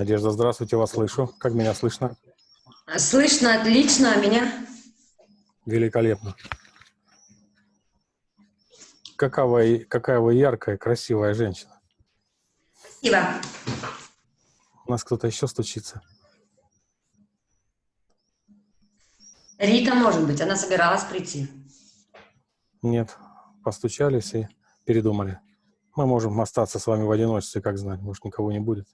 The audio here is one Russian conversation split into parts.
Надежда, здравствуйте, вас слышу. Как меня слышно? Слышно отлично, а меня? Великолепно. Какова, какая вы яркая, красивая женщина. Спасибо. У нас кто-то еще стучится. Рита, может быть, она собиралась прийти. Нет, постучались и передумали. Мы можем остаться с вами в одиночестве, как знать, может, никого не будет.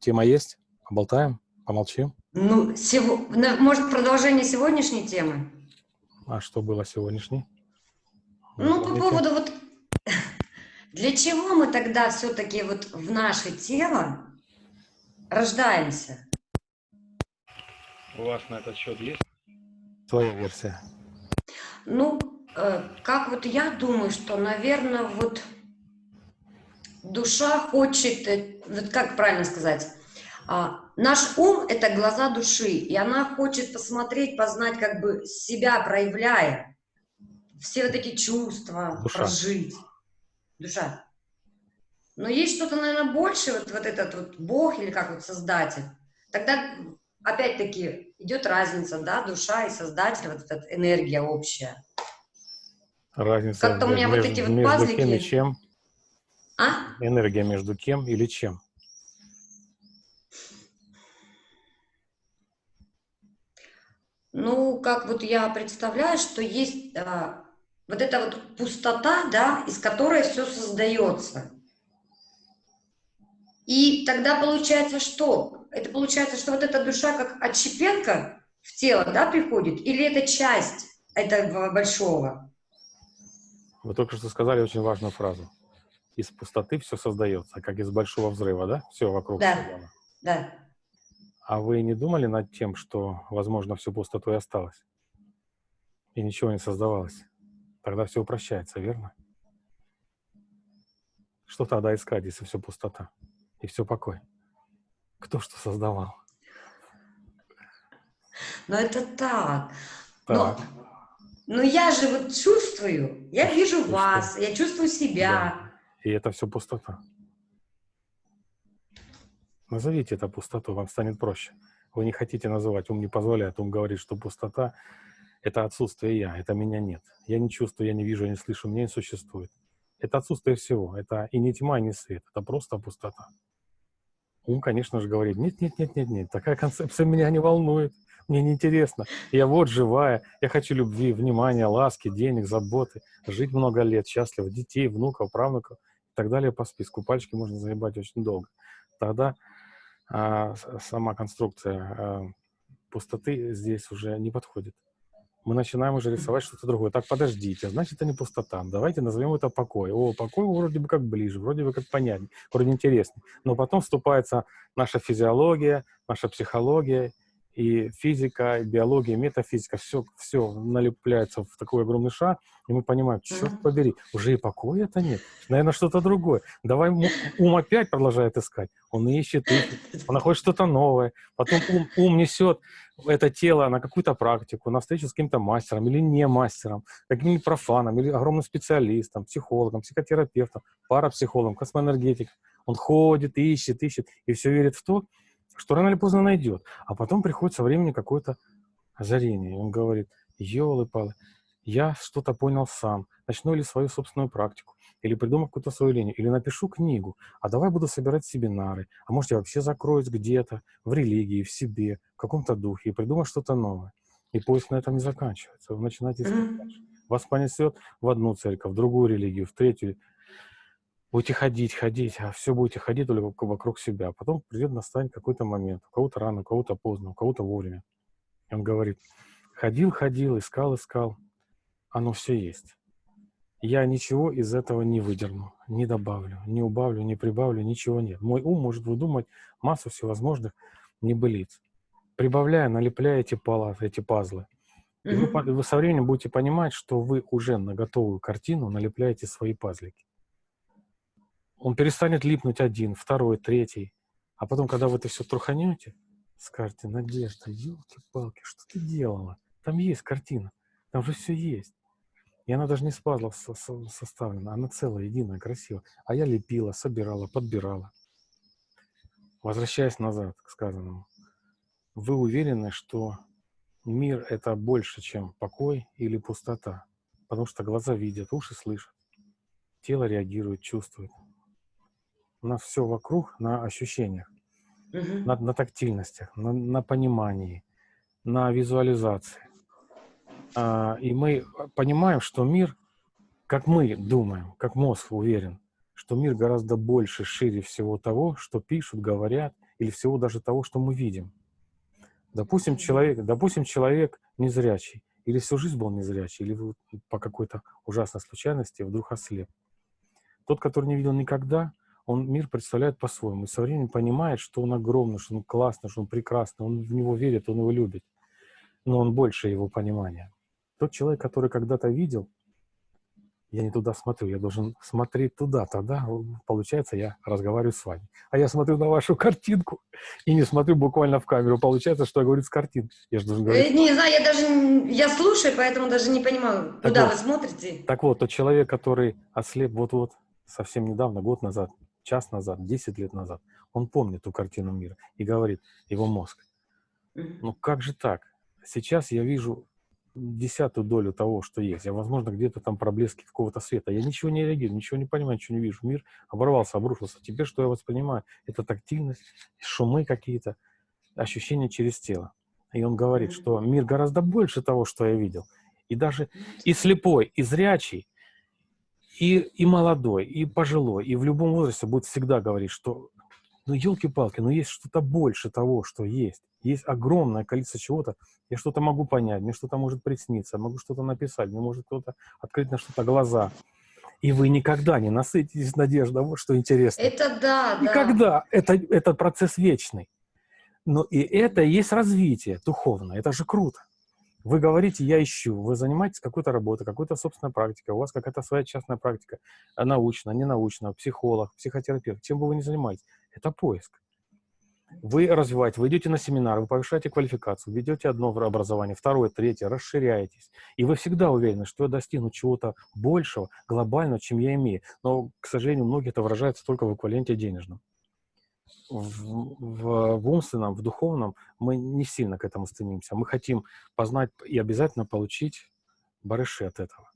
Тема есть? Поболтаем? Помолчим? Ну, сего... может, продолжение сегодняшней темы? А что было сегодняшней? Ну, по поводу вот... Для чего мы тогда все-таки вот в наше тело рождаемся? У вас на этот счет есть твоя версия? Ну, э, как вот я думаю, что, наверное, вот душа хочет, э, вот как правильно сказать, а, наш ум – это глаза души, и она хочет посмотреть, познать, как бы себя проявляя, все вот эти чувства душа. прожить. Душа. Но есть что-то, наверное, больше, вот, вот этот вот Бог или как вот Создатель. Тогда, опять-таки, идет разница, да, душа и Создатель, вот эта энергия общая. Разница Как-то у меня между, вот эти вот пазлики... Кем и чем? А? Энергия между кем или чем? Ну, как вот я представляю, что есть а, вот эта вот пустота, да, из которой все создается. И тогда получается что? Это получается, что вот эта душа как отщепенка в тело, да, приходит? Или это часть этого большого? Вы только что сказали очень важную фразу из пустоты все создается, как из большого взрыва, да? Все вокруг. Да, да. А вы не думали над тем, что, возможно, всю пустоту и осталось? И ничего не создавалось? Тогда все упрощается, верно? Что тогда искать, если все пустота и все покой? Кто что создавал? Но это так. так. Но, но я же вот чувствую, я вижу вас, я чувствую себя. Да. И это все пустота. Назовите это пустоту, вам станет проще. Вы не хотите называть, ум не позволяет, ум говорит, что пустота — это отсутствие я, это меня нет. Я не чувствую, я не вижу, я не слышу, меня не существует. Это отсутствие всего, это и не тьма, и не свет, это просто пустота. Ум, конечно же, говорит, нет, нет, нет, нет, нет, такая концепция меня не волнует, мне неинтересно. Я вот живая, я хочу любви, внимания, ласки, денег, заботы, жить много лет, счастливо, детей, внуков, правнуков — так далее по списку. Пальчики можно загибать очень долго. Тогда а, сама конструкция а, пустоты здесь уже не подходит. Мы начинаем уже рисовать что-то другое. Так, подождите, значит, это не пустота. Давайте назовем это покой. О, покой вроде бы как ближе, вроде бы как понятнее, вроде интереснее. Но потом вступается наша физиология, наша психология, и физика, и биология, и метафизика, все, все налепляется в такой огромный шар, и мы понимаем, черт побери, уже и покоя это нет, наверное, что-то другое. Давай ум опять продолжает искать, он ищет, ищет, он находит что-то новое, потом ум, ум несет это тело на какую-то практику, на встречу с каким-то мастером или не мастером, каким-нибудь профаном, или огромным специалистом, психологом, психотерапевтом, парапсихологом, космоэнергетиком. Он ходит, ищет, ищет, и все верит в то, что рано или поздно найдет. А потом приходит со временем какое-то озарение. И он говорит, елы-палы, я что-то понял сам. Начну ли свою собственную практику, или придумаю какую-то свою линию, или напишу книгу, а давай буду собирать семинары, а может я вообще закроюсь где-то, в религии, в себе, в каком-то духе, и придумаю что-то новое. И поиск на этом не заканчивается. Вы начинаете искать дальше. Вас понесет в одну церковь, в другую религию, в третью, будете ходить, ходить, а все будете ходить только вокруг себя. Потом придет, настанет какой-то момент. У кого-то рано, у кого-то поздно, у кого-то вовремя. И он говорит, ходил, ходил, искал, искал. Оно все есть. Я ничего из этого не выдерну, не добавлю, не убавлю, не прибавлю, ничего нет. Мой ум может выдумать массу всевозможных небылиц. Прибавляя, налепляя эти, палаты, эти пазлы. И вы, вы со временем будете понимать, что вы уже на готовую картину налепляете свои пазлики он перестанет липнуть один, второй, третий. А потом, когда вы это все труханете, скажете, Надежда, елки-палки, что ты делала? Там есть картина, там же все есть. И она даже не с пазлов со со составлена, она целая, единая, красивая. А я лепила, собирала, подбирала. Возвращаясь назад к сказанному, вы уверены, что мир — это больше, чем покой или пустота, потому что глаза видят, уши слышат, тело реагирует, чувствует. У нас все вокруг на ощущениях, Мгм. на, на тактильностях, на, на понимании, на визуализации. А, и мы понимаем, что мир, как мы думаем, как мозг уверен, что мир гораздо больше, шире всего того, что пишут, говорят, или всего даже того, что мы видим. Допустим, человек, допустим, человек незрячий, или всю жизнь был незрячий, или по какой-то ужасной случайности вдруг ослеп. Тот, который не видел никогда, он мир представляет по-своему. И со временем понимает, что он огромный, что он классный, что он прекрасный, он в него верит, он его любит. Но он больше его понимания. Тот человек, который когда-то видел, я не туда смотрю, я должен смотреть туда, тогда, получается, я разговариваю с вами. А я смотрю на вашу картинку и не смотрю буквально в камеру. Получается, что я говорю с картинки. Я же должен говорить... Э, Не знаю, я даже, я слушаю, поэтому даже не понимаю, Так куда вот. вы смотрите. Так вот, тот человек, который ослеп вот-вот, совсем недавно, год назад, час назад, 10 лет назад, он помнит ту картину мира и говорит, его мозг, ну как же так? Сейчас я вижу десятую долю того, что есть. Я, возможно, где-то там проблески какого-то света. Я ничего не реагирую, ничего не понимаю, ничего не вижу. Мир оборвался, обрушился. Теперь что я воспринимаю? Это тактильность, шумы какие-то, ощущения через тело. И он говорит, что мир гораздо больше того, что я видел. И даже и слепой, и зрячий, и, и молодой, и пожилой, и в любом возрасте будет всегда говорить, что ну, елки-палки, ну есть что-то больше того, что есть. Есть огромное количество чего-то. Я что-то могу понять, мне что-то может присниться, могу что-то написать, мне может кто-то открыть на что-то глаза. И вы никогда не насытитесь надеждой. Вот что интересно. Это да, да. Никогда. Это, это процесс вечный. Но и это и есть развитие духовное. Это же круто. Вы говорите, я ищу, вы занимаетесь какой-то работой, какой-то собственной практикой, у вас какая-то своя частная практика, а, научная, ненаучная, психолог, психотерапевт, чем бы вы ни занимаетесь, это поиск. Вы развиваете, вы идете на семинар, вы повышаете квалификацию, ведете одно образование, второе, третье, расширяетесь. И вы всегда уверены, что я достигну чего-то большего, глобального, чем я имею. Но, к сожалению, многие это выражается только в эквиваленте денежном. В, в, в умственном, в духовном мы не сильно к этому стремимся. Мы хотим познать и обязательно получить барыши от этого.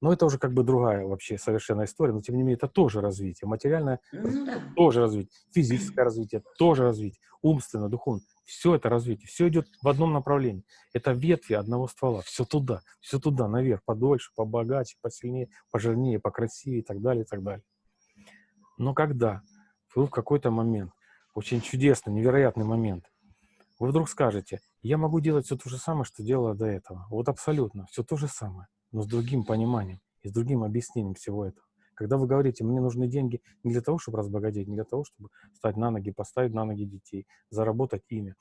Но это уже как бы другая вообще совершенно история, но тем не менее это тоже развитие. Материальное Ну да. тоже развитие, физическое развитие тоже развитие, умственное, духовное. Все это развитие, все идет в одном направлении. Это ветви одного ствола, все туда, все туда, наверх, подольше, побогаче, посильнее, пожирнее, покрасивее и так далее, и так далее. Но когда вы в какой-то момент, очень чудесный, невероятный момент, вы вдруг скажете, я могу делать все то же самое, что делала до этого. Вот абсолютно, все то же самое, но с другим пониманием и с другим объяснением всего этого. Когда вы говорите, мне нужны деньги не для того, чтобы разбогатеть, не для того, чтобы стать на ноги, поставить на ноги детей, заработать имя,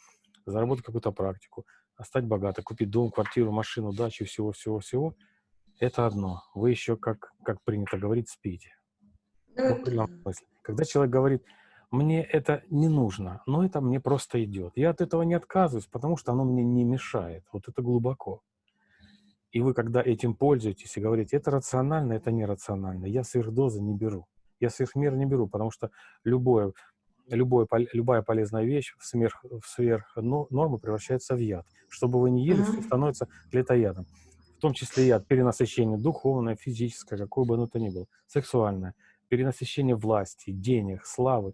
заработать какую-то практику, а стать богатой, купить дом, квартиру, машину, дачу, всего-всего-всего, это одно. Вы еще, как, как принято говорить, спите. Ну, Когда человек говорит, мне это не нужно, но это мне просто идет. Я от этого не отказываюсь, потому что оно мне не мешает. Вот это глубоко. И вы, когда этим пользуетесь и говорите, это рационально, это нерационально, я сверхдозы не беру. Я сверхмер не беру, потому что любое, любое, любая полезная вещь в сверх, в сверх но- норму превращается в яд. Что бы вы ни ели, все становится для этого ядом. В том числе яд перенасыщение духовное, физическое, какое бы оно то ни было, сексуальное, перенасыщение власти, денег, славы.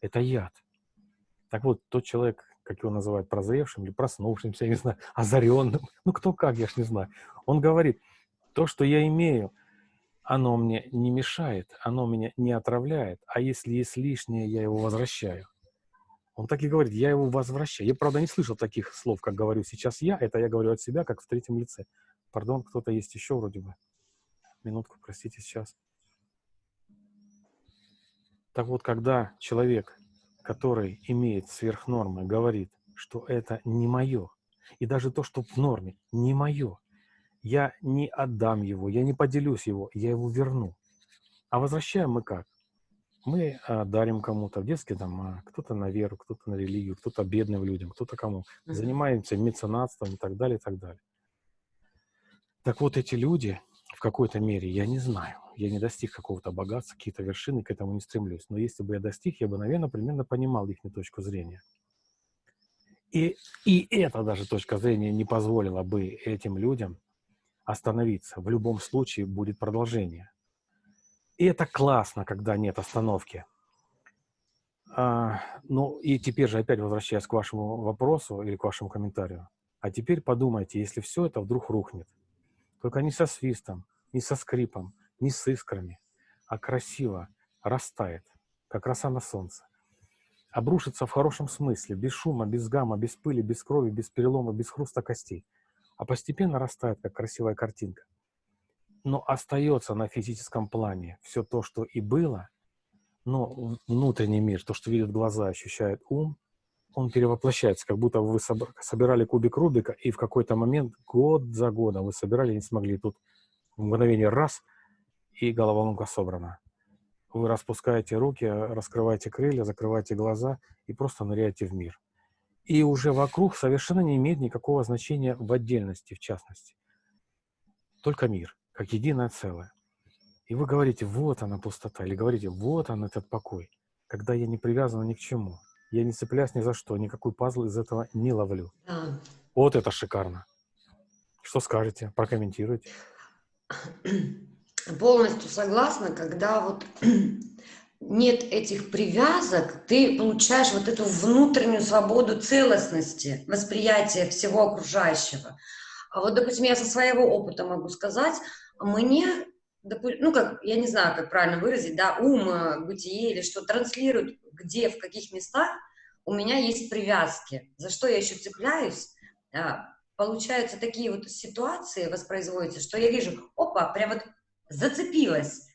Это яд. Так вот, тот человек, как его называют, прозревшим или проснувшимся, я не знаю, озаренным, ну кто как, я ж не знаю, он говорит, то, что я имею, оно мне не мешает, оно меня не отравляет, а если есть лишнее, я его возвращаю. Он так и говорит, я его возвращаю. Я, правда, не слышал таких слов, как говорю сейчас я, это я говорю от себя, как в третьем лице. Пардон, кто-то есть еще вроде бы. Минутку, простите, сейчас. Так вот, когда человек, который имеет сверхнормы, говорит, что это не мое, и даже то, что в норме, не мое, я не отдам его, я не поделюсь его, я его верну. А возвращаем мы как? Мы а, дарим кому-то в детские дома, кто-то на веру, кто-то на религию, кто-то бедным людям, кто-то кому. Занимаемся меценатством и так далее, и так далее. Так вот, эти люди, в какой-то мере, я не знаю, я не достиг какого-то богатства, какие-то вершины, к этому не стремлюсь. Но если бы я достиг, я бы, наверное, примерно понимал их точку зрения. И, и эта даже точка зрения не позволила бы этим людям остановиться. В любом случае будет продолжение. И это классно, когда нет остановки. А, ну и теперь же опять возвращаясь к вашему вопросу или к вашему комментарию. А теперь подумайте, если все это вдруг рухнет, только не со свистом, не со скрипом, не с искрами, а красиво растает, как роса на солнце. Обрушится в хорошем смысле, без шума, без гамма, без пыли, без крови, без перелома, без хруста костей. А постепенно растает, как красивая картинка. Но остается на физическом плане все то, что и было, но внутренний мир, то, что видят глаза, ощущает ум, он перевоплощается, как будто вы собирали кубик Рубика, и в какой-то момент, год за годом, вы собирали и не смогли. Тут в мгновение раз, и головоломка собрана. Вы распускаете руки, раскрываете крылья, закрываете глаза и просто ныряете в мир. И уже вокруг совершенно не имеет никакого значения в отдельности, в частности. Только мир, как единое целое. И вы говорите, вот она пустота, или говорите, вот он этот покой, когда я не привязан ни к чему. Я не цепляюсь ни за что, никакой пазл из этого не ловлю. Вот это шикарно. Что скажете? Прокомментируйте. Полностью согласна, когда вот нет этих привязок, ты получаешь вот эту внутреннюю свободу целостности, восприятия всего окружающего. А вот, допустим, я со своего опыта могу сказать, мне, ну, как, я не знаю, как правильно выразить, да, ум, э, бытие или что, транслирует где, в каких местах у меня есть привязки, за что я еще цепляюсь, а, получаются такие вот ситуации, воспроизводятся, что я вижу, опа, прям вот зацепилась.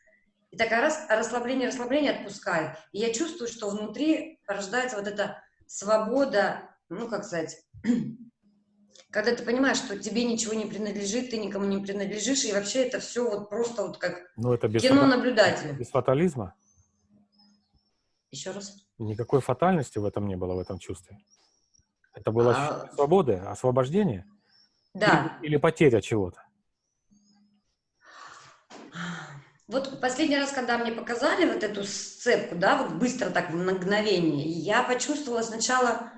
И такая раз, расслабление, расслабление отпускает. И я чувствую, что внутри рождается вот эта свобода, ну, как сказать, когда ты понимаешь, что тебе ничего не принадлежит, ты никому не принадлежишь, и вообще это все вот просто вот как ну, это без кино наблюдателя. Без фатализма? Еще раз. Никакой фатальности в этом не было, в этом чувстве. Это было а... свободы, освобождение? Да. Или, или потеря чего-то? Вот последний раз, когда мне показали вот эту сцепку, да, вот быстро так в мгновение, я почувствовала сначала...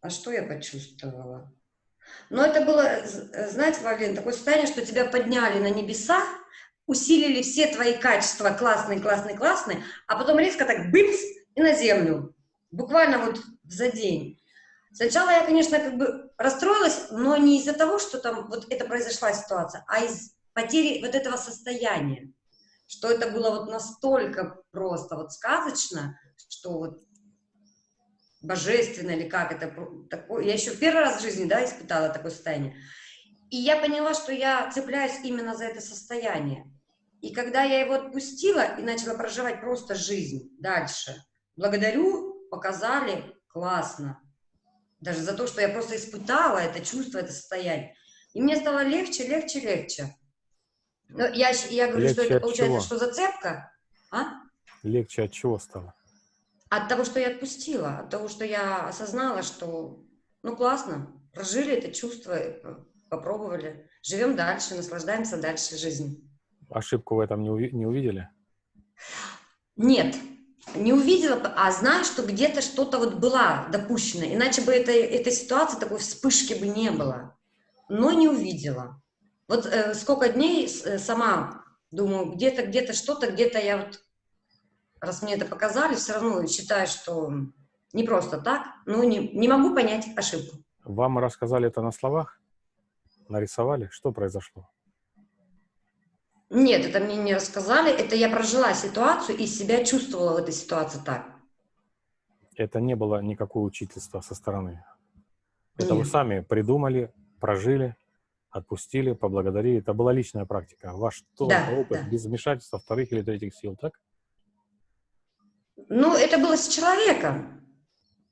А что я почувствовала? Но это было, знаете, Валерий, такое состояние, что тебя подняли на небеса, усилили все твои качества, классные, классные, классные, а потом резко так бымс и на землю. Буквально вот за день. Сначала я, конечно, как бы расстроилась, но не из-за того, что там вот это произошла ситуация, а из потери вот этого состояния. Что это было вот настолько просто вот сказочно, что вот божественно или как это такое. Я еще первый раз в жизни, да, испытала такое состояние. И я поняла, что я цепляюсь именно за это состояние. И когда я его отпустила и начала проживать просто жизнь дальше, благодарю, показали, классно. Даже за то, что я просто испытала это чувство, это состояние. И мне стало легче, легче, легче. Но я, я говорю, легче что это получается, чего? что зацепка. А? Легче от чего стало? От того, что я отпустила, от того, что я осознала, что, ну, классно, прожили это чувство, попробовали, живем дальше, наслаждаемся дальше жизнью. Ошибку в этом не, уви не увидели? Нет, не увидела, а знаю, что где-то что-то вот была допущена, иначе бы это, этой ситуации, такой вспышки бы не было, но не увидела. Вот э, сколько дней э, сама думаю, где-то, где-то что-то, где-то я вот, раз мне это показали, все равно считаю, что не просто так, но не, не могу понять ошибку. Вам рассказали это на словах? Нарисовали? Что произошло? Нет, это мне не рассказали, это я прожила ситуацию и себя чувствовала в этой ситуации так. Это не было никакого учительства со стороны? Это Нет. вы сами придумали, прожили, отпустили, поблагодарили. Это была личная практика. Ваш да, опыт да. без вмешательства вторых или третьих сил, так? Ну, это было с человеком.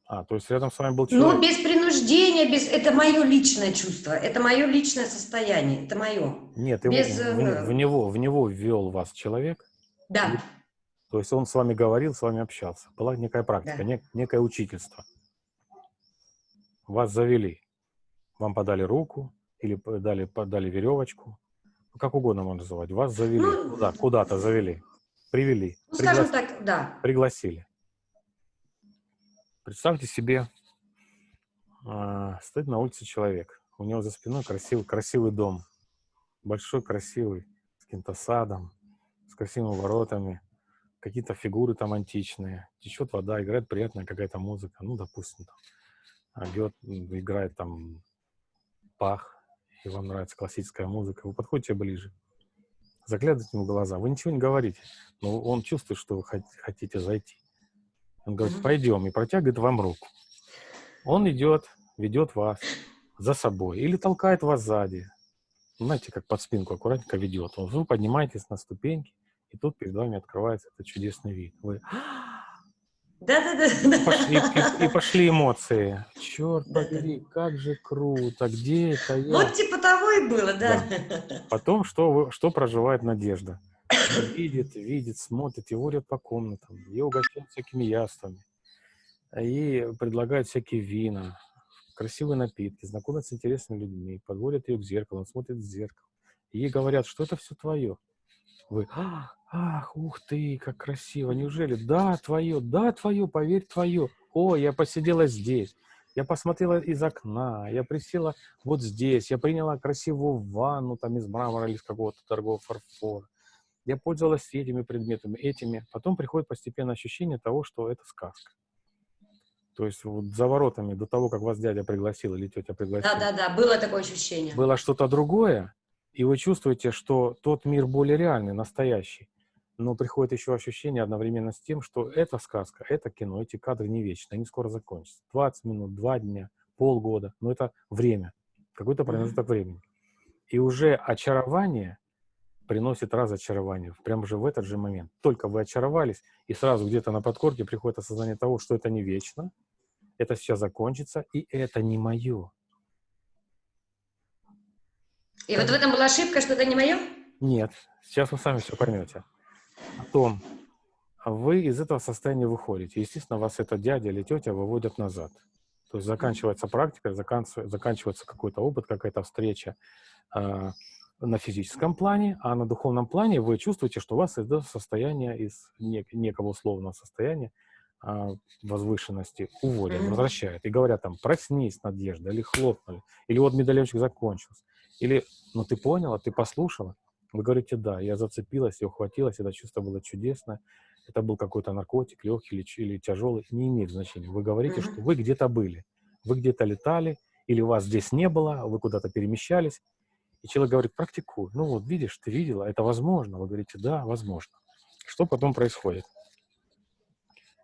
А, то есть рядом с вами был человек? Ну, без принуждения, без... это мое личное чувство, это мое личное состояние, это мое. Нет, без... в, в, в, него, в него ввел вас человек? Да. И, то есть он с вами говорил, с вами общался. Была некая практика, да. нек, некое учительство. Вас завели, вам подали руку, или дали, подали веревочку, как угодно можно называть, вас завели, Ну, куда, куда-то завели, привели, Ну, скажем так, да. пригласили. Представьте себе, а, стоит на улице человек, у него за спиной красивый, красивый дом, большой, красивый, с каким-то садом, с красивыми воротами, какие-то фигуры там античные, течет вода, играет приятная какая-то музыка, ну, допустим, там, м, играет там пах, и вам нравится классическая музыка, вы подходите ближе, заглядываете ему в глаза, вы ничего не говорите, но он чувствует, что вы хот- хотите зайти. Он говорит, пойдем, и протягивает вам руку. Он идет, ведет вас за собой или толкает вас сзади. Знаете, как под спинку аккуратненько ведет. Вы поднимаетесь на ступеньки, и тут перед вами открывается этот чудесный вид. Вы Да-да-да. пошли, и, и пошли эмоции. Черт Да-да. побери, как же круто, где это я? Вот типа того и было, да. Потом, что, вы- что проживает Надежда? Видит, видит, смотрит, его водят по комнатам, ее угощают всякими яствами, ей предлагают всякие вина, красивые напитки, знакомят с интересными людьми, подводят ее к зеркалу, он смотрит в зеркало. Ей говорят, что это все твое. Вы, «А, ах, ух ты, как красиво, неужели? Да, твое, да, твое, поверь, твое. О, я посидела здесь, я посмотрела из окна, я присела вот здесь, я приняла красивую ванну там из мрамора или из какого-то дорогого фарфора. Я пользовалась этими предметами, этими. Потом приходит постепенно ощущение того, что это сказка. То есть вот за воротами, до того, как вас дядя пригласил или тетя пригласила, Да-да-да, было такое ощущение. было что-то другое, и вы чувствуете, что тот мир более реальный, настоящий. Но приходит еще ощущение одновременно с тем, что эта сказка, это кино, эти кадры не вечны, они скоро закончатся. 20 минут, 2 дня, полгода, но это время, какой-то промежуток времени. И уже очарование приносит разочарование, прямо же в этот же момент. Только вы очаровались, и сразу где-то на подкорке приходит осознание того, что это не вечно, это сейчас закончится, и это не мое. И вот в этом была ошибка, что это не мое? Нет, сейчас вы сами все поймете. Потом вы из этого состояния выходите. Естественно, вас этот дядя или тетя выводят назад. То есть заканчивается практика, заканчивается, какой-то опыт, какая-то встреча э, на физическом плане, а на духовном плане вы чувствуете, что у вас это состояние из нек- некого условного состояния э, возвышенности уводят, Мгм. возвращают. И говорят там, проснись, Надежда, или хлопнули, или вот медальончик закончился. Или, ну ты поняла, ты послушала? Вы говорите, да, я зацепилась, я ухватилась, это чувство было чудесное. Это был какой-то наркотик, легкий или, или тяжелый, не имеет значения. Вы говорите, что вы где-то были, вы где-то летали, или вас здесь не было, вы куда-то перемещались. И человек говорит, практикуй. Ну вот, видишь, ты видела, это возможно. Вы говорите, да, возможно. Что потом происходит?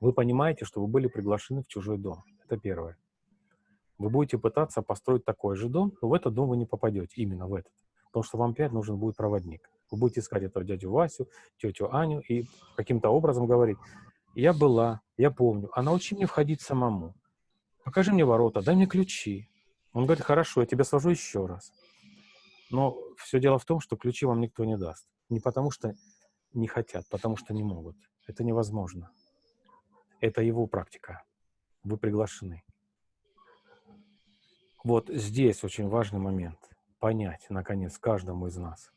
Вы понимаете, что вы были приглашены в чужой дом. Это первое. Вы будете пытаться построить такой же дом, но в этот дом вы не попадете, именно в этот. Потому что вам опять нужен будет проводник. Вы будете искать этого дядю Васю, тетю Аню и каким-то образом говорить, я была, я помню, а научи мне входить самому. Покажи мне ворота, дай мне ключи. Он говорит, хорошо, я тебя сложу еще раз. Но все дело в том, что ключи вам никто не даст. Не потому что не хотят, потому что не могут. Это невозможно. Это его практика. Вы приглашены. Вот здесь очень важный момент. Понять, наконец, каждому из нас.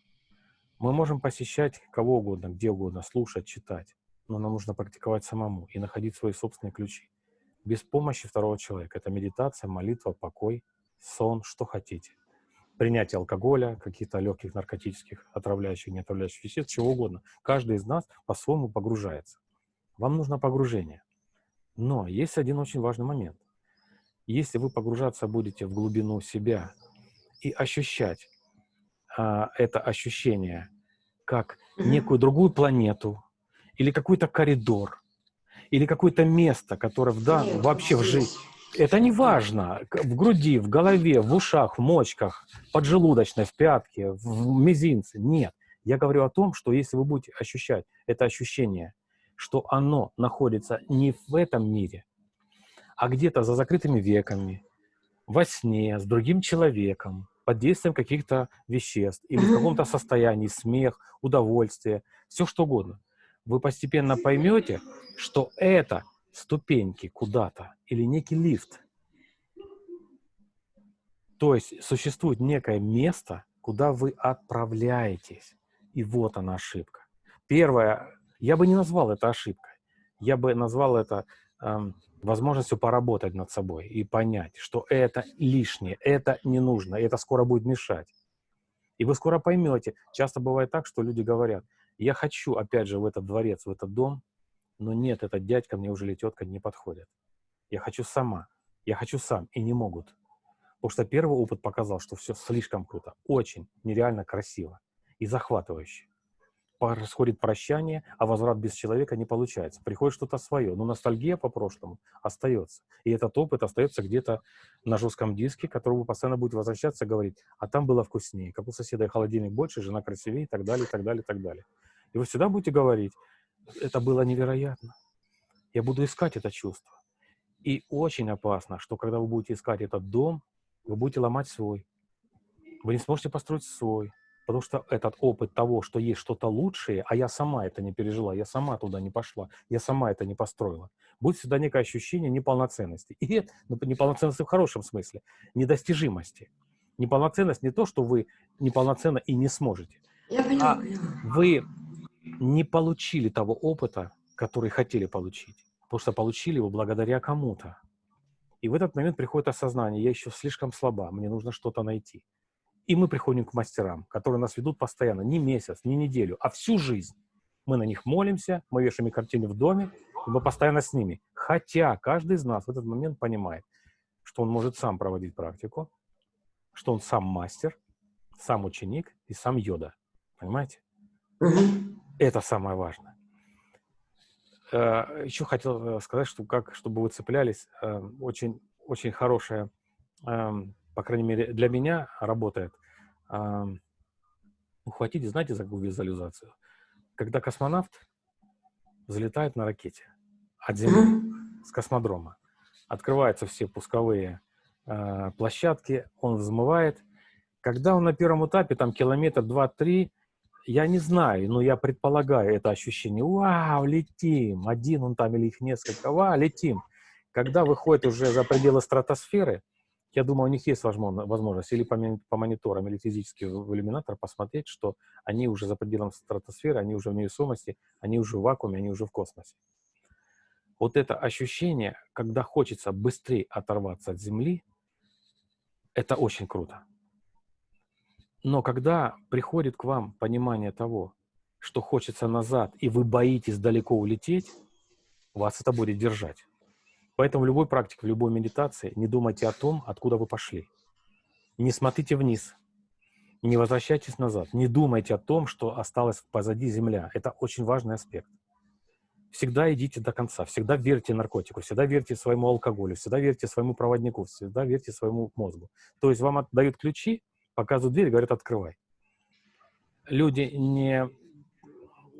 Мы можем посещать кого угодно, где угодно, слушать, читать, но нам нужно практиковать самому и находить свои собственные ключи. Без помощи второго человека. Это медитация, молитва, покой, сон, что хотите. Принятие алкоголя, каких-то легких наркотических, отравляющих, не отравляющих веществ, чего угодно. Каждый из нас по-своему погружается. Вам нужно погружение. Но есть один очень важный момент. Если вы погружаться будете в глубину себя и ощущать а, это ощущение как некую другую планету или какой-то коридор или какое-то место, которое в дан- Нет, вообще в жизни. Это не важно. В груди, в голове, в ушах, в мочках, поджелудочной, в пятке, в мизинце. Нет. Я говорю о том, что если вы будете ощущать это ощущение, что оно находится не в этом мире, а где-то за закрытыми веками, во сне, с другим человеком, под действием каких-то веществ или в каком-то состоянии, смех, удовольствие, все что угодно, вы постепенно поймете, что это ступеньки куда-то или некий лифт. То есть существует некое место, куда вы отправляетесь. И вот она ошибка. Первое, я бы не назвал это ошибкой. Я бы назвал это эм, возможностью поработать над собой и понять, что это лишнее, это не нужно, это скоро будет мешать. И вы скоро поймете. Часто бывает так, что люди говорят, я хочу, опять же, в этот дворец, в этот дом, но нет, этот дядька мне уже или тетка не подходит. Я хочу сама, я хочу сам, и не могут. Потому что первый опыт показал, что все слишком круто, очень, нереально красиво и захватывающе. Происходит прощание, а возврат без человека не получается. Приходит что-то свое, но ностальгия по прошлому остается. И этот опыт остается где-то на жестком диске, который вы постоянно будет возвращаться говорить, а там было вкуснее, как у соседа холодильник больше, жена красивее и так далее, и так далее, и так далее. И вы всегда будете говорить, это было невероятно. Я буду искать это чувство. И очень опасно, что когда вы будете искать этот дом, вы будете ломать свой. Вы не сможете построить свой. Потому что этот опыт того, что есть что-то лучшее, а я сама это не пережила, я сама туда не пошла, я сама это не построила, будет всегда некое ощущение неполноценности. И ну, неполноценности в хорошем смысле, недостижимости. Неполноценность не то, что вы неполноценно и не сможете. Я поняла, а вы не получили того опыта, который хотели получить. Потому что получили его благодаря кому-то. И в этот момент приходит осознание, я еще слишком слаба, мне нужно что-то найти. И мы приходим к мастерам, которые нас ведут постоянно, не месяц, не неделю, а всю жизнь. Мы на них молимся, мы вешаем картины в доме, и мы постоянно с ними. Хотя каждый из нас в этот момент понимает, что он может сам проводить практику, что он сам мастер, сам ученик и сам йода. Понимаете? Это самое важное. Э, Еще хотел э, сказать, что как, чтобы вы цеплялись, э, очень, очень хорошая, эм, по крайней мере, для меня работает. Эм, ухватите, знаете, за какую визуализацию? Когда космонавт залетает на ракете от Земли, с космодрома, открываются все пусковые площадки, он взмывает. Когда он на первом этапе, там километр, два, три, я не знаю, но я предполагаю это ощущение. Вау, летим! Один он там или их несколько. Вау, летим! Когда выходит уже за пределы стратосферы, я думаю, у них есть возможность или по, мониторам, или физически в иллюминатор посмотреть, что они уже за пределом стратосферы, они уже в невесомости, они уже в вакууме, они уже в космосе. Вот это ощущение, когда хочется быстрее оторваться от Земли, это очень круто. Но когда приходит к вам понимание того, что хочется назад, и вы боитесь далеко улететь, вас это будет держать. Поэтому в любой практике, в любой медитации не думайте о том, откуда вы пошли. Не смотрите вниз, не возвращайтесь назад, не думайте о том, что осталось позади земля. Это очень важный аспект. Всегда идите до конца, всегда верьте наркотику, всегда верьте своему алкоголю, всегда верьте своему проводнику, всегда верьте своему мозгу. То есть вам отдают ключи, показывают дверь говорят, открывай. Люди не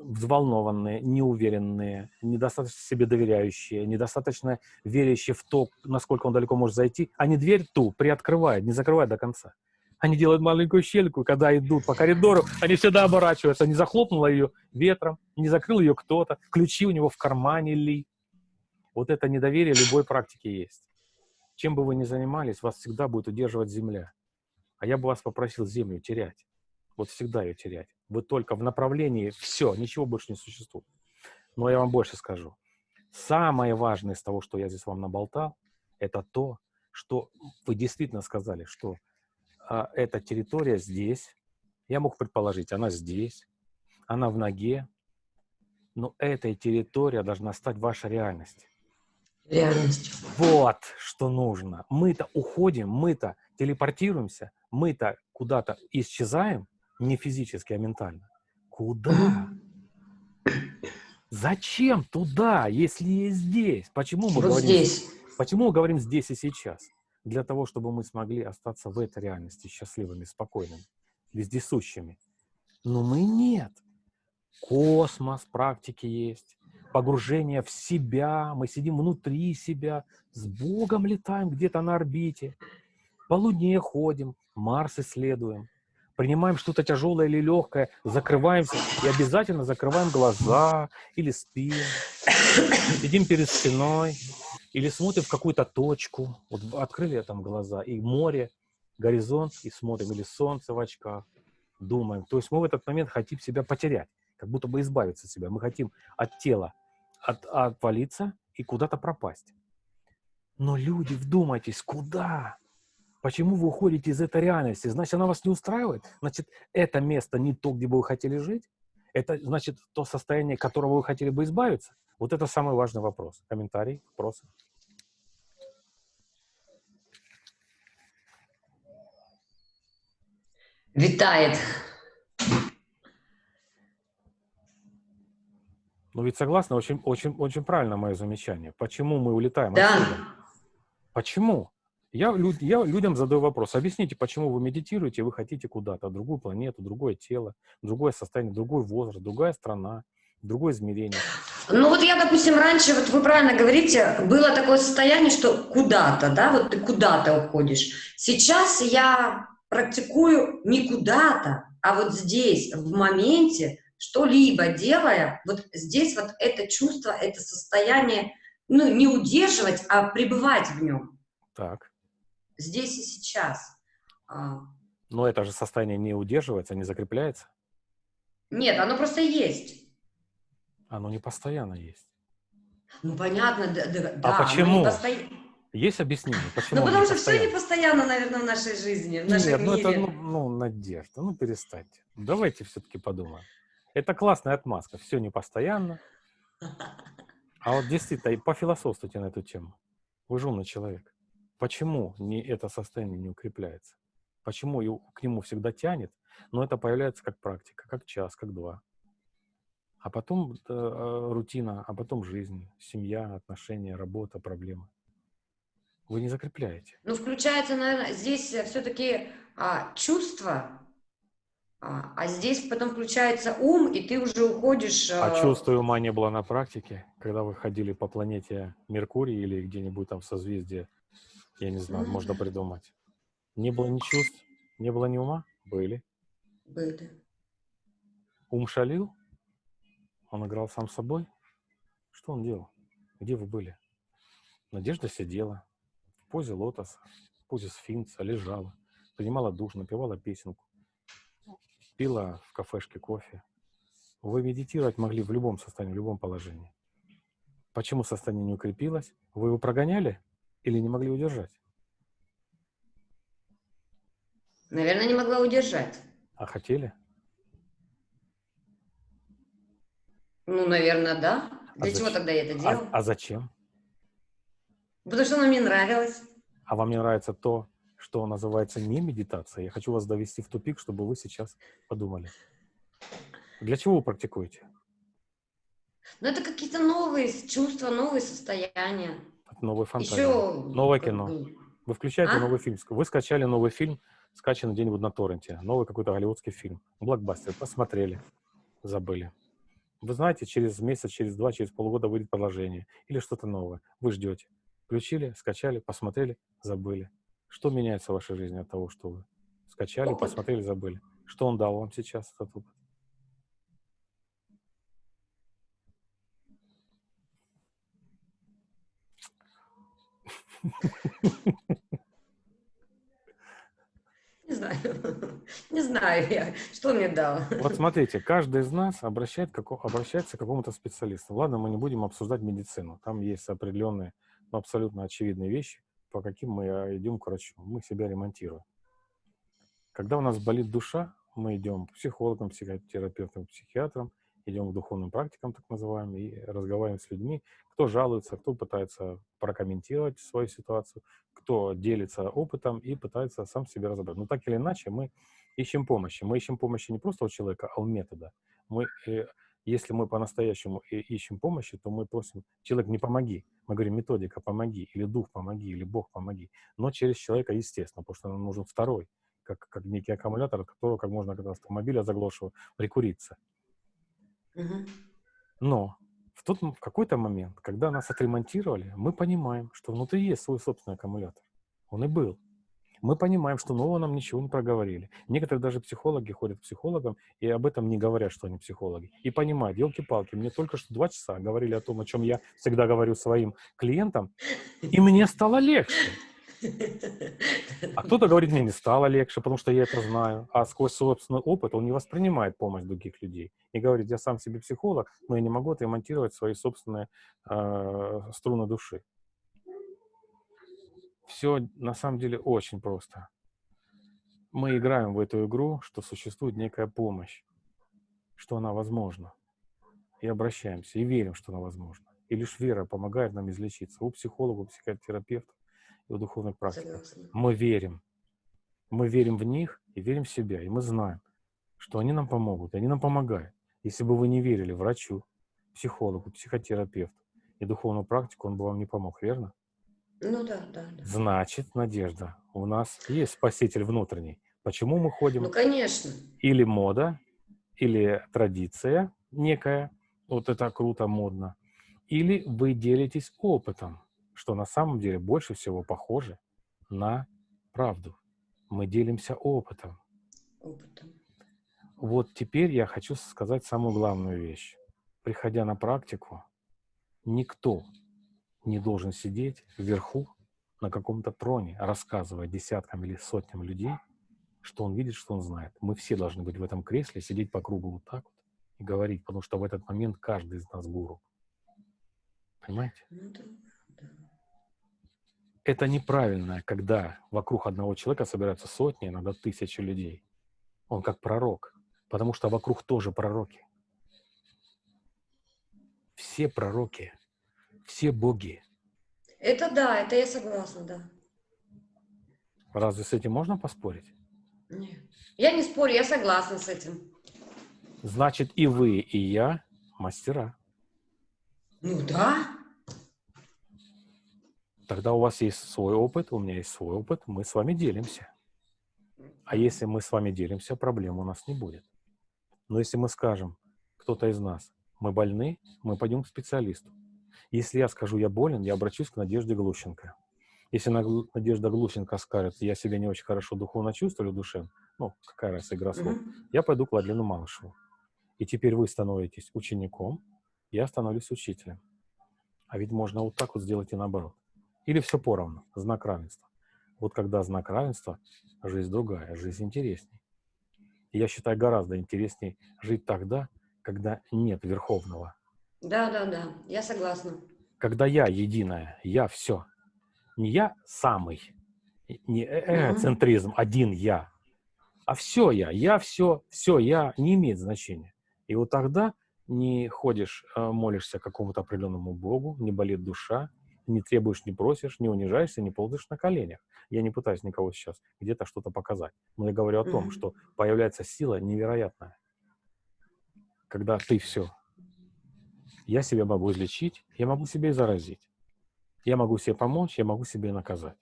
взволнованные, неуверенные, недостаточно себе доверяющие, недостаточно верящие в то, насколько он далеко может зайти, они дверь ту приоткрывают, не закрывают до конца. Они делают маленькую щельку, когда идут по коридору, они всегда оборачиваются, не захлопнула ее ветром, не закрыл ее кто-то, ключи у него в кармане ли. Вот это недоверие любой практики есть. Чем бы вы ни занимались, вас всегда будет удерживать земля. А я бы вас попросил землю терять. Вот всегда ее терять. Вы только в направлении все, ничего больше не существует. Но я вам больше скажу. Самое важное из того, что я здесь вам наболтал, это то, что вы действительно сказали, что а, эта территория здесь. Я мог предположить, она здесь, она в ноге. Но эта территория должна стать вашей реальностью. Реальностью. Вот что нужно. Мы-то уходим, мы-то телепортируемся, мы-то куда-то исчезаем, не физически, а ментально. Куда? Зачем туда, если есть здесь? Почему мы вот говорим здесь? Почему мы говорим здесь и сейчас? Для того, чтобы мы смогли остаться в этой реальности счастливыми, спокойными, вездесущими. Но мы нет. Космос, практики есть, погружение в себя, мы сидим внутри себя, с Богом летаем где-то на орбите, по Луне ходим, Марс исследуем, принимаем что-то тяжелое или легкое, закрываемся и обязательно закрываем глаза или спим, сидим перед стеной или смотрим в какую-то точку. Вот открыли там глаза, и море, горизонт, и смотрим, или солнце в очках, думаем. То есть мы в этот момент хотим себя потерять, как будто бы избавиться от себя. Мы хотим от тела от, отвалиться и куда-то пропасть. Но люди, вдумайтесь, куда? Почему вы уходите из этой реальности? Значит, она вас не устраивает? Значит, это место не то, где бы вы хотели жить? Это значит то состояние, которого вы хотели бы избавиться? Вот это самый важный вопрос. Комментарий, вопросы? Витает. Ну ведь согласна, очень, очень, очень правильно мое замечание. Почему мы улетаем да. отсюда? Почему? Я, я людям задаю вопрос. Объясните, почему вы медитируете, вы хотите куда-то, другую планету, другое тело, другое состояние, другой возраст, другая страна, другое измерение. Ну вот я, допустим, раньше, вот вы правильно говорите, было такое состояние, что куда-то, да, вот ты куда-то уходишь. Сейчас я практикую не куда-то, а вот здесь, в моменте, что-либо делая, вот здесь вот это чувство, это состояние, ну, не удерживать, а пребывать в нем. Так. Здесь и сейчас. А. Но это же состояние не удерживается, не закрепляется? Нет, оно просто есть. Оно не постоянно есть. Ну, понятно, да. да а почему? Посто... Есть объяснение, почему? Ну, потому что все не постоянно, наверное, в нашей жизни, в нашем Нет, ну мире. это, ну, ну, надежда, ну, перестаньте. Давайте все-таки подумаем. Это классная отмазка, все не постоянно. А вот действительно, пофилософствуйте на эту тему. Вы же умный человек. Почему не это состояние не укрепляется? Почему к нему всегда тянет, но это появляется как практика, как час, как два. А потом э, рутина, а потом жизнь, семья, отношения, работа, проблемы. Вы не закрепляете. Ну, включается, наверное, здесь все-таки а, чувство, а, а здесь потом включается ум, и ты уже уходишь... А э... чувства ума не было на практике, когда вы ходили по планете Меркурий или где-нибудь там в созвездии, я не знаю, можно придумать. Не было ни чувств, не было ни ума? Были. Были. Ум шалил? Он играл сам собой? Что он делал? Где вы были? Надежда сидела в позе лотоса, в позе сфинкса, лежала, принимала душ, напевала песенку пила в кафешке кофе. Вы медитировать могли в любом состоянии, в любом положении. Почему состояние не укрепилось? Вы его прогоняли или не могли удержать? Наверное, не могла удержать. А хотели? Ну, наверное, да. Для а чего зачем? тогда я это делал? А, а зачем? Потому что оно мне нравилось. А вам не нравится то, что называется не медитация. Я хочу вас довести в тупик, чтобы вы сейчас подумали. Для чего вы практикуете? Ну, это какие-то новые чувства, новые состояния. Новая фантазия. Еще... Новое кино. Вы включаете а? новый фильм. Вы скачали новый фильм, скачанный где-нибудь на торренте. Новый какой-то голливудский фильм. Блокбастер. Посмотрели. Забыли. Вы знаете, через месяц, через два, через полгода выйдет продолжение. Или что-то новое. Вы ждете. Включили, скачали, посмотрели, забыли. Что меняется в вашей жизни от того, что вы скачали, опыт. посмотрели, забыли? Что он дал вам сейчас, этот опыт? Не знаю. Не знаю я, что мне дал. Вот смотрите, каждый из нас обращает, обращается к какому-то специалисту. Ладно, мы не будем обсуждать медицину. Там есть определенные, но абсолютно очевидные вещи, по каким мы а, идем к врачу. Мы себя ремонтируем. Когда у нас болит душа, мы идем к психологам, психотерапевтам, психиатрам, идем к духовным практикам, так называемым, и разговариваем с людьми, кто жалуется, кто пытается прокомментировать свою ситуацию, кто делится опытом и пытается сам себе разобрать. Но так или иначе мы ищем помощи. Мы ищем помощи не просто у человека, а у метода. Мы э, если мы по-настоящему ищем помощи, то мы просим, человек, не помоги. Мы говорим, методика, помоги, или дух, помоги, или Бог, помоги. Но через человека, естественно, потому что нам нужен второй, как, как некий аккумулятор, от которого, как можно, когда автомобиля заглохшего, прикуриться. Но в, тот, в какой-то момент, когда нас отремонтировали, мы понимаем, что внутри есть свой собственный аккумулятор. Он и был мы понимаем, что нового нам ничего не проговорили. Некоторые даже психологи ходят к психологам и об этом не говорят, что они психологи. И понимают, елки-палки, мне только что два часа говорили о том, о чем я всегда говорю своим клиентам, и мне стало легче. А кто-то говорит, мне не стало легче, потому что я это знаю. А сквозь собственный опыт он не воспринимает помощь других людей. И говорит, я сам себе психолог, но я не могу отремонтировать свои собственные э, струны души. Все на самом деле очень просто. Мы играем в эту игру, что существует некая помощь, что она возможна. И обращаемся, и верим, что она возможна. И лишь вера помогает нам излечиться. У психолога, у психотерапевта и у духовных практиков. Мы верим. Мы верим в них и верим в себя. И мы знаем, что они нам помогут, и они нам помогают. Если бы вы не верили врачу, психологу, психотерапевту и духовному практику, он бы вам не помог, верно? Ну да, да, да. Значит, Надежда, у нас есть спаситель внутренний. Почему мы ходим? Ну, конечно. Или мода, или традиция некая, вот это круто, модно, или вы делитесь опытом, что на самом деле больше всего похоже на правду. Мы делимся опытом. Опытом. Вот теперь я хочу сказать самую главную вещь. Приходя на практику, никто не должен сидеть вверху на каком-то троне, рассказывая десяткам или сотням людей, что он видит, что он знает. Мы все должны быть в этом кресле, сидеть по кругу вот так вот и говорить, потому что в этот момент каждый из нас гуру. Понимаете? Ну, да. Это неправильно, когда вокруг одного человека собираются сотни, иногда тысячи людей. Он как пророк, потому что вокруг тоже пророки. Все пророки все боги. Это да, это я согласна, да. Разве с этим можно поспорить? Нет. Я не спорю, я согласна с этим. Значит, и вы, и я мастера. Ну да. Тогда у вас есть свой опыт, у меня есть свой опыт, мы с вами делимся. А если мы с вами делимся, проблем у нас не будет. Но если мы скажем, кто-то из нас, мы больны, мы пойдем к специалисту. Если я скажу, я болен, я обращусь к Надежде Глущенко. Если Надежда Глущенко скажет, я себя не очень хорошо духовно чувствую в душе, ну, какая раз игра слов, mm-hmm. я пойду к Владлену Малышеву. И теперь вы становитесь учеником, я становлюсь учителем. А ведь можно вот так вот сделать и наоборот. Или все поровну, знак равенства. Вот когда знак равенства, жизнь другая, жизнь интересней. И я считаю, гораздо интересней жить тогда, когда нет Верховного, да, да, да, я согласна. Когда я единая, я все. Не я самый, не эгоцентризм, mm-hmm. один я, а все я, я все, все я не имеет значения. И вот тогда не ходишь, э, молишься какому-то определенному Богу, не болит душа, не требуешь, не просишь, не унижаешься, не ползаешь на коленях. Я не пытаюсь никого сейчас где-то что-то показать. Но я говорю о том, что появляется сила невероятная, когда ты все я себя могу излечить, я могу себе и заразить. Я могу себе помочь, я могу себе наказать.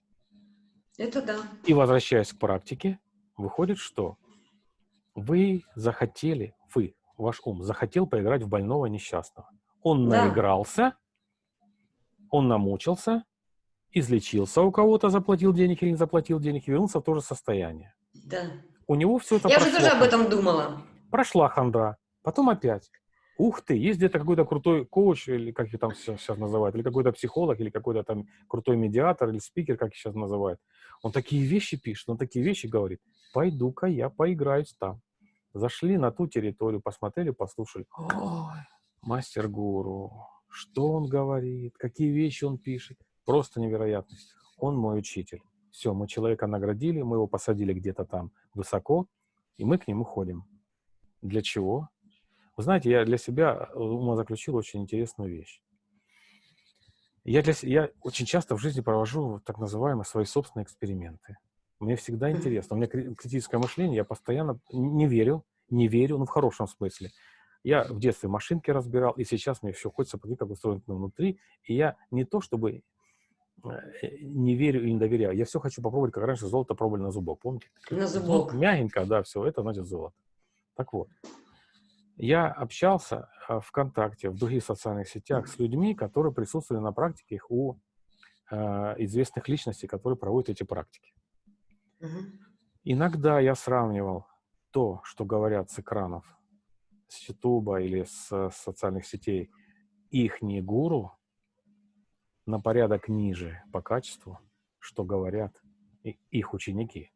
Это да. И возвращаясь к практике, выходит, что вы захотели, вы, ваш ум, захотел поиграть в больного несчастного. Он да. наигрался, он намучился, излечился у кого-то, заплатил денег или не заплатил денег, и вернулся в то же состояние. Да. У него все это Я прошло. уже тоже об этом думала. Прошла хандра, потом опять ух ты, есть где-то какой-то крутой коуч, или как их там сейчас, сейчас называют, или какой-то психолог, или какой-то там крутой медиатор, или спикер, как их сейчас называют. Он такие вещи пишет, он такие вещи говорит. Пойду-ка я поиграюсь там. Зашли на ту территорию, посмотрели, послушали. Ой, мастер-гуру, что он говорит, какие вещи он пишет. Просто невероятность. Он мой учитель. Все, мы человека наградили, мы его посадили где-то там высоко, и мы к нему ходим. Для чего? Вы знаете, я для себя э, заключил очень интересную вещь. Я, для, я очень часто в жизни провожу так называемые свои собственные эксперименты. Мне всегда интересно. У меня критическое мышление, я постоянно не верю, не верю, ну, в хорошем смысле. Я в детстве машинки разбирал, и сейчас мне все хочется посмотреть, как устроено внутри. И я не то, чтобы э, не верю и не доверяю. Я все хочу попробовать, как раньше золото пробовали на зубок. Помните? На зубок. Мягенько, да, все, это значит золото. Так вот, я общался а, ВКонтакте, в других социальных сетях с людьми, которые присутствовали на практиках у э, известных личностей, которые проводят эти практики. Угу. Иногда я сравнивал то, что говорят с экранов, с Ютуба или с, социальных сетей, их не гуру на порядок ниже по качеству, что говорят их ученики.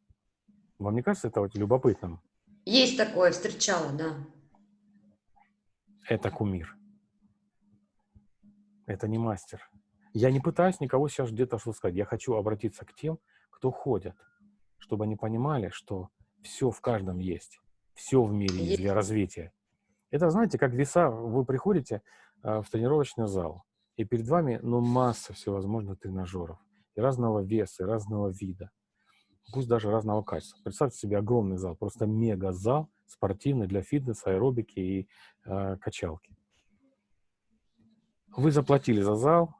Вам не кажется это вот любопытным? Есть такое, встречала, да. Это кумир. Это не мастер. Я не пытаюсь никого сейчас где-то что сказать. Я хочу обратиться к тем, кто ходят, чтобы они понимали, что все в каждом есть. Все в мире есть для развития. Это, знаете, как веса. Вы приходите э, в тренировочный зал, и перед вами, ну, масса всевозможных тренажеров. И разного веса, и разного вида. Пусть даже разного качества. Представьте себе огромный зал, просто мега-зал спортивный для фитнеса, аэробики и э, качалки. Вы заплатили за зал,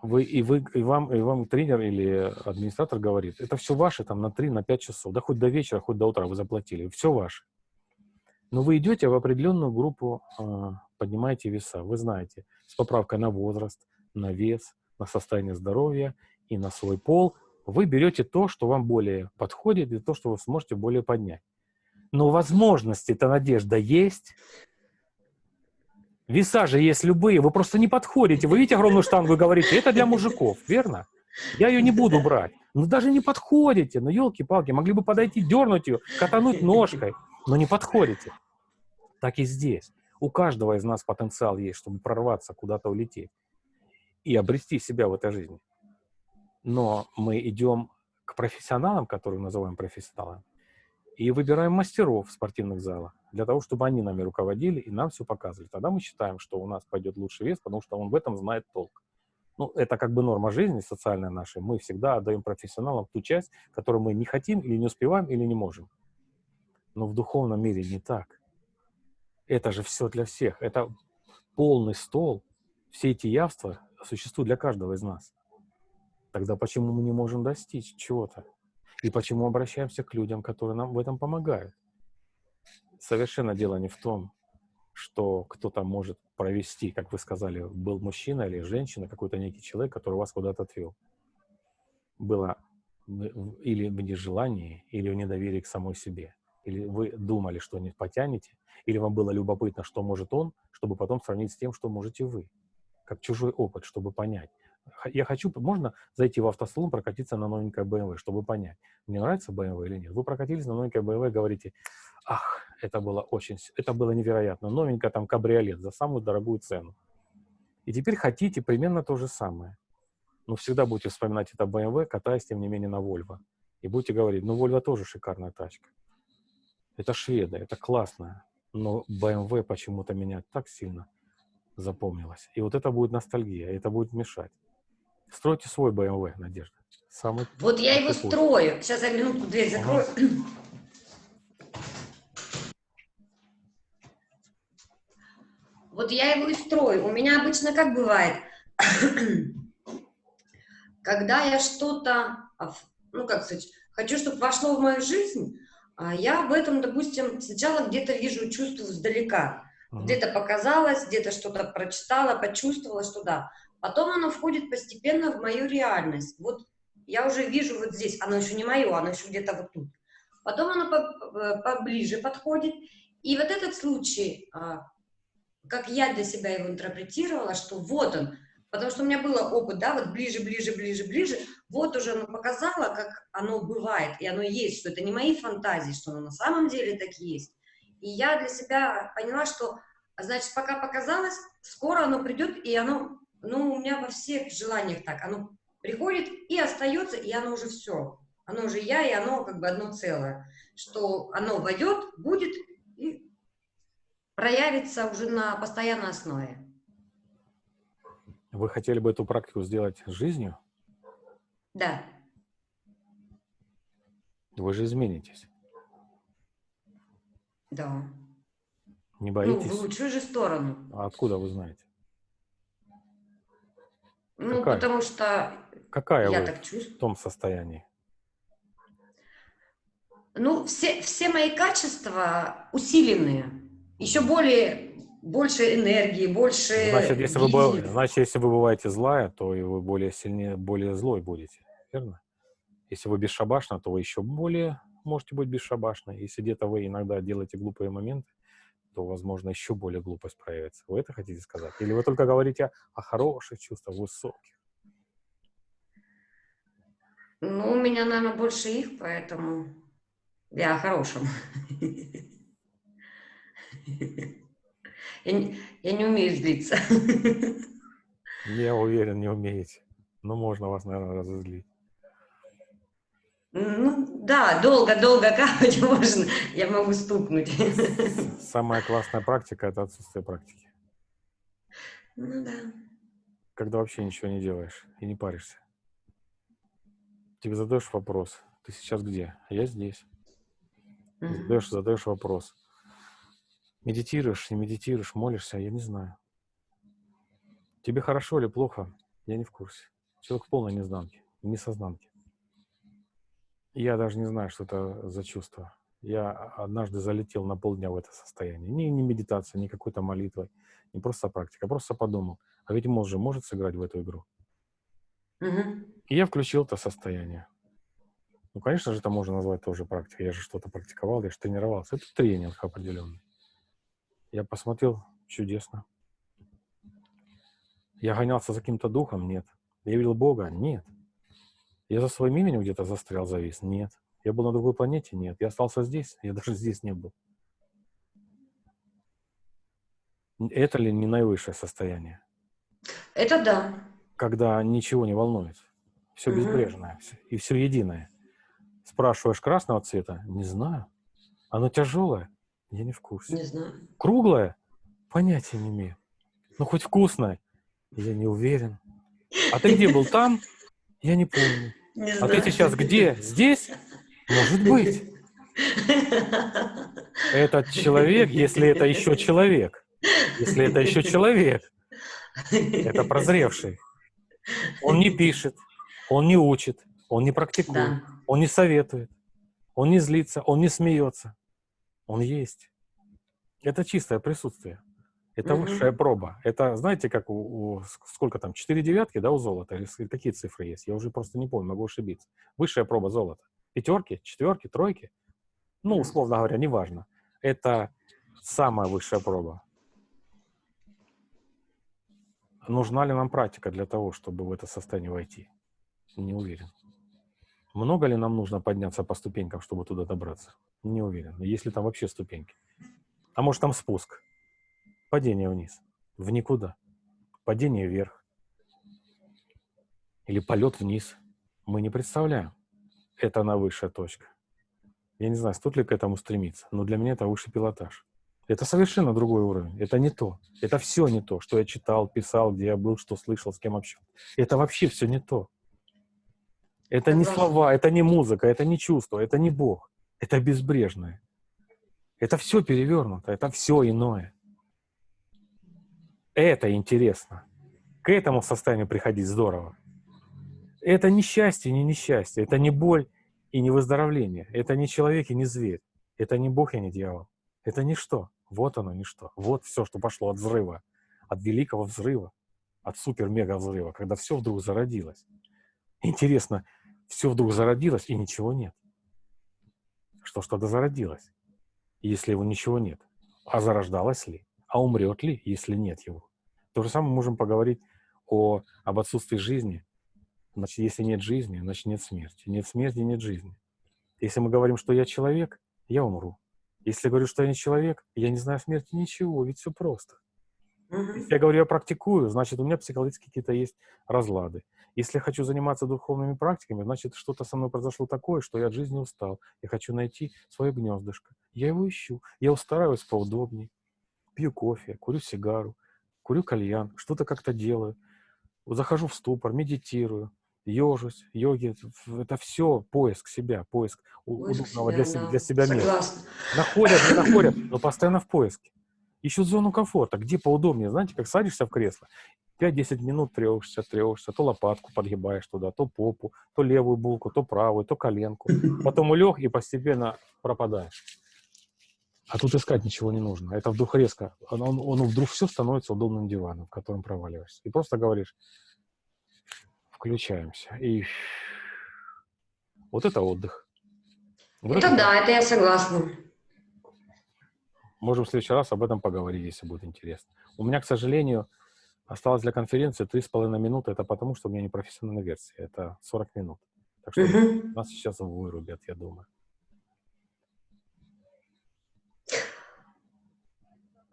вы, и, вы, и, вам, и вам тренер или администратор говорит, это все ваше там на 3, на 5 часов, да хоть до вечера, хоть до утра вы заплатили, все ваше. Но вы идете в определенную группу, э, поднимаете веса, вы знаете, с поправкой на возраст, на вес, на состояние здоровья и на свой пол, вы берете то, что вам более подходит, и то, что вы сможете более поднять. Но возможности эта надежда есть, Веса же есть любые, вы просто не подходите. Вы видите огромную штангу и говорите, это для мужиков, верно? Я ее не буду брать. Ну даже не подходите, ну елки-палки, могли бы подойти, дернуть ее, катануть ножкой, но не подходите. Так и здесь. У каждого из нас потенциал есть, чтобы прорваться, куда-то улететь и обрести себя в этой жизни. Но мы идем к профессионалам, которые называем профессионалами, и выбираем мастеров в спортивных залах для того, чтобы они нами руководили и нам все показывали. Тогда мы считаем, что у нас пойдет лучший вес, потому что он в этом знает толк. Ну, это как бы норма жизни социальная наша. Мы всегда отдаем профессионалам ту часть, которую мы не хотим или не успеваем, или не можем. Но в духовном мире не так. Это же все для всех. Это полный стол. Все эти явства существуют для каждого из нас. Тогда почему мы не можем достичь чего-то? И почему обращаемся к людям, которые нам в этом помогают? совершенно дело не в том, что кто-то может провести, как вы сказали, был мужчина или женщина, какой-то некий человек, который вас куда-то отвел. Было или в нежелании, или в недоверии к самой себе. Или вы думали, что не потянете, или вам было любопытно, что может он, чтобы потом сравнить с тем, что можете вы. Как чужой опыт, чтобы понять. Я хочу, можно зайти в автосалон, прокатиться на новенькой BMW, чтобы понять, мне нравится BMW или нет. Вы прокатились на новенькой BMW, говорите, ах, это было очень, это было невероятно. Новенькая там кабриолет за самую дорогую цену. И теперь хотите примерно то же самое. Но всегда будете вспоминать это BMW, катаясь, тем не менее, на Volvo. И будете говорить, ну, Volvo тоже шикарная тачка. Это шведы, это классно. Но BMW почему-то меня так сильно запомнилось. И вот это будет ностальгия, это будет мешать. Стройте свой BMW, Надежда. Самый вот я его путь. строю. Сейчас я минутку дверь закрою. Ага. Вот я его и строю. У меня обычно как бывает, когда я что-то, ну как сказать, хочу, чтобы вошло в мою жизнь, а я в этом, допустим, сначала где-то вижу, чувствую издалека. -huh. Где-то показалось, где-то что-то прочитала, почувствовала, что да. Потом оно входит постепенно в мою реальность. Вот я уже вижу вот здесь, оно еще не мое, оно еще где-то вот тут. Потом оно поближе подходит. И вот этот случай, а, как я для себя его интерпретировала, что вот он, потому что у меня был опыт, да, вот ближе, ближе, ближе, ближе, вот уже оно показало, как оно бывает, и оно есть, что это не мои фантазии, что оно на самом деле так есть. И я для себя поняла, что, значит, пока показалось, скоро оно придет, и оно, ну, у меня во всех желаниях так, оно приходит и остается, и оно уже все. Оно уже я, и оно как бы одно целое. Что оно войдет, будет и проявится уже на постоянной основе. Вы хотели бы эту практику сделать жизнью? Да. Вы же изменитесь. Да. Не боитесь? Ну, в лучшую же сторону. А откуда вы знаете? Ну, Какая? потому что Какая я вы так чувствую. в том состоянии? Ну, все, все мои качества усиленные еще более, больше энергии, больше... Значит, если, вы, значит, если вы бываете злая, то и вы более сильнее, более злой будете, верно? Если вы бесшабашна, то вы еще более можете быть бесшабашной. Если где-то вы иногда делаете глупые моменты, то, возможно, еще более глупость проявится. Вы это хотите сказать? Или вы только говорите о хороших чувствах, высоких? Ну, у меня, наверное, больше их, поэтому я о хорошем. Я не, я не умею злиться. Я уверен, не умеете. Но можно вас, наверное, разозлить. Ну, да, долго-долго капать можно. Я могу стукнуть. Самая классная практика – это отсутствие практики. Ну да. Когда вообще ничего не делаешь и не паришься. Тебе задаешь вопрос, ты сейчас где? А я здесь. Задаешь, задаешь вопрос. Медитируешь, не медитируешь, молишься, я не знаю. Тебе хорошо или плохо, я не в курсе. Человек в полной незнанке, несознанке. Я даже не знаю, что это за чувство. Я однажды залетел на полдня в это состояние. Ни, ни медитация, ни какой-то молитвой, не просто практика. Просто подумал, а ведь мозг же может сыграть в эту игру. Угу. И я включил это состояние. Ну, конечно же, это можно назвать тоже практикой. Я же что-то практиковал, я же тренировался. Это тренинг определенный. Я посмотрел, чудесно. Я гонялся за каким-то духом? Нет. Я видел Бога? Нет. Я за своим именем где-то застрял, завис? Нет. Я был на другой планете? Нет. Я остался здесь? Я даже здесь не был. Это ли не наивысшее состояние? Это да. Когда ничего не волнует. Все угу. безбрежное и все единое. Спрашиваешь красного цвета? Не знаю. Оно тяжелое? Я не в курсе. Не знаю. Круглое? Понятия не имею. Ну, хоть вкусное? Я не уверен. А ты где был? Там? Я не помню. Не а ты сейчас где? Здесь? Может быть. Этот человек, если это еще человек, если это еще человек, это прозревший. Он не пишет, он не учит, он не практикует, да. он не советует, он не злится, он не смеется. Он есть. Это чистое присутствие. Это -hmm. высшая проба. Это, знаете, как у, у сколько там, четыре девятки, да, у золота? Или какие цифры есть? Я уже просто не помню, могу ошибиться. Высшая проба золота. Пятерки, четверки, тройки? Ну, условно говоря, неважно. Это самая высшая проба. Нужна ли нам практика для того, чтобы в это состояние войти? Не уверен. Много ли нам нужно подняться по ступенькам, чтобы туда добраться? Не уверен. Есть ли там вообще ступеньки? А может там спуск? Падение вниз, в никуда. Падение вверх. Или полет вниз. Мы не представляем. Это она высшая точка. Я не знаю, стоит ли к этому стремиться, но для меня это высший пилотаж. Это совершенно другой уровень. Это не то. Это все не то, что я читал, писал, где я был, что слышал, с кем общался. Это вообще все не то. Это не слова, это не музыка, это не чувство, это не Бог. Это безбрежное. Это все перевернуто, это все иное. Это интересно. К этому состоянию приходить здорово. Это не счастье, не несчастье, это не боль и не выздоровление. Это не человек и не зверь. Это не Бог и не дьявол. Это ничто. Вот оно ничто. Вот все, что пошло от взрыва, от великого взрыва, от супер-мега взрыва, когда все вдруг зародилось. Интересно, все вдруг зародилось и ничего нет. Что что-то зародилось, если его ничего нет. А зарождалось ли? А умрет ли, если нет его? То же самое можем поговорить о, об отсутствии жизни. Значит, если нет жизни, значит нет смерти. Нет смерти, нет жизни. Если мы говорим, что я человек, я умру. Если я говорю, что я не человек, я не знаю смерти, ничего, ведь все просто. Если я говорю, я практикую, значит, у меня психологически какие-то есть разлады. Если я хочу заниматься духовными практиками, значит, что-то со мной произошло такое, что я от жизни устал. Я хочу найти свое гнездышко. Я его ищу. Я устраиваюсь поудобнее. Пью кофе, курю сигару, курю кальян, что-то как-то делаю. Захожу в ступор, медитирую, ежусь, йоги. Это все поиск себя, поиск, поиск удобного себя, для, да. для себя места. Находят, не находят, но постоянно в поиске. Ищут зону комфорта, где поудобнее. Знаете, как садишься в кресло, 5-10 минут трешься, трешься, то лопатку подгибаешь туда, то попу, то левую булку, то правую, то коленку. Потом улег и постепенно пропадаешь. А тут искать ничего не нужно. Это вдруг резко. Он, он, он вдруг все становится удобным диваном, в котором проваливаешься. И просто говоришь, включаемся. И вот это отдых. Вот это, это да, это я согласна. Можем в следующий раз об этом поговорить, если будет интересно. У меня, к сожалению, осталось для конференции 3,5 минуты. Это потому, что у меня не профессиональная версия. Это 40 минут. Так что Мгм. нас сейчас вырубят, я думаю.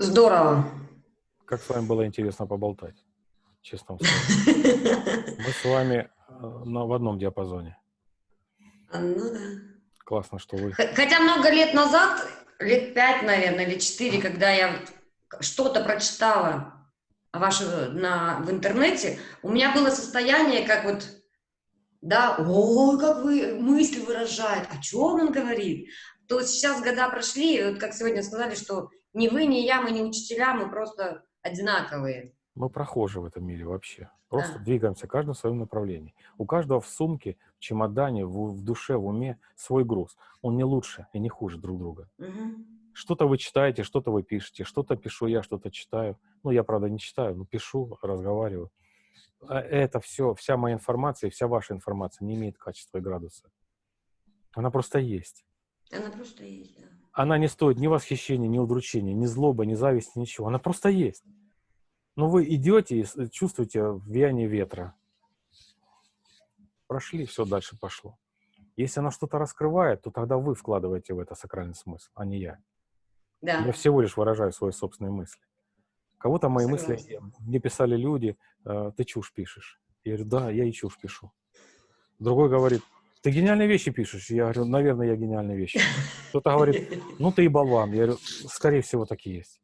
Здорово. Как с вами было интересно поболтать, честно скажу. Мы с вами э, на, в одном диапазоне. А, Ну да. Классно, что вы... Хотя много лет назад, лет пять, наверное, или четыре, когда я что-то прочитала ваше на, в интернете, у меня было состояние, как вот, да, о, как вы мысли выражает, о чем он говорит. То сейчас года прошли, и вот как сегодня сказали, что ни вы, ни я, мы не учителя, мы просто одинаковые. Мы прохожи в этом мире вообще. Просто Да. двигаемся, каждый в своем направлении. У каждого в сумке, в чемодане, в, в душе, в уме свой груз. Он не лучше и не хуже друг друга. Мгм. Что-то вы читаете, что-то вы пишете, что-то пишу я, что-то читаю. Ну, я, правда, не читаю, но пишу, разговариваю. А Это все, вся моя информация, и вся ваша информация не имеет качества и градуса. Она просто есть. Она просто есть, да. Она не стоит ни восхищения, ни удручения, ни злобы, ни зависти, ничего. Она просто есть. Но вы идете и с- чувствуете влияние ветра. Прошли, все дальше пошло. Если она что-то раскрывает, то тогда вы вкладываете в это сакральный смысл, а не я. Да. Я всего лишь выражаю свои собственные мысли. Кого-то мои мысли Согласна. мне писали люди, э, ты чушь пишешь. Я говорю, да, я и чушь пишу. Другой говорит, ты гениальные вещи пишешь. Я говорю, наверное, я гениальные вещи. Кто-то говорит, ну ты и болван. Я говорю, скорее всего, так и есть.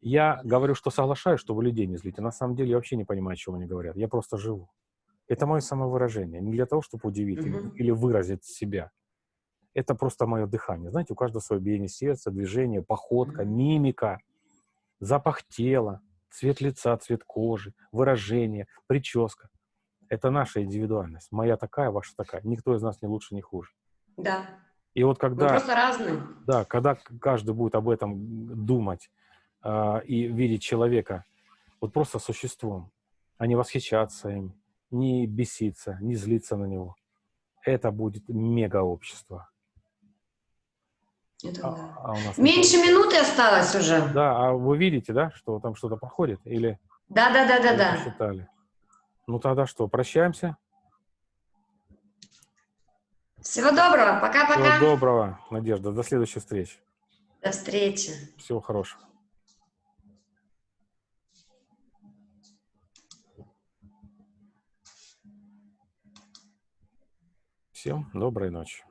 Я говорю, что соглашаюсь, чтобы людей не злить. А на самом деле я вообще не понимаю, о чем они говорят. Я просто живу. Это мое самовыражение. Не для того, чтобы удивить или, Мгм. или выразить себя. Это просто мое дыхание. Знаете, у каждого свое биение сердца, движение, походка, Мгм. мимика, запах тела, цвет лица, цвет кожи, выражение, прическа. Это наша индивидуальность. Моя такая, ваша такая. Никто из нас не лучше, не хуже. Да. И вот Мы когда... просто разные. Да, когда каждый будет об этом думать а, и видеть человека вот просто существом, а не восхищаться им, не беситься, не злиться на него, это будет мега-общество. Это А, да. а у нас Меньше такое- минуты осталось уже. Да, а вы видите, да, что там что-то проходит? Или Да, да, да, да, да. посчитали? Ну тогда что, прощаемся? Всего доброго. Всего Пока-пока. доброго, Надежда. До следующей встречи. До встречи. Всего хорошего. Всем доброй ночи.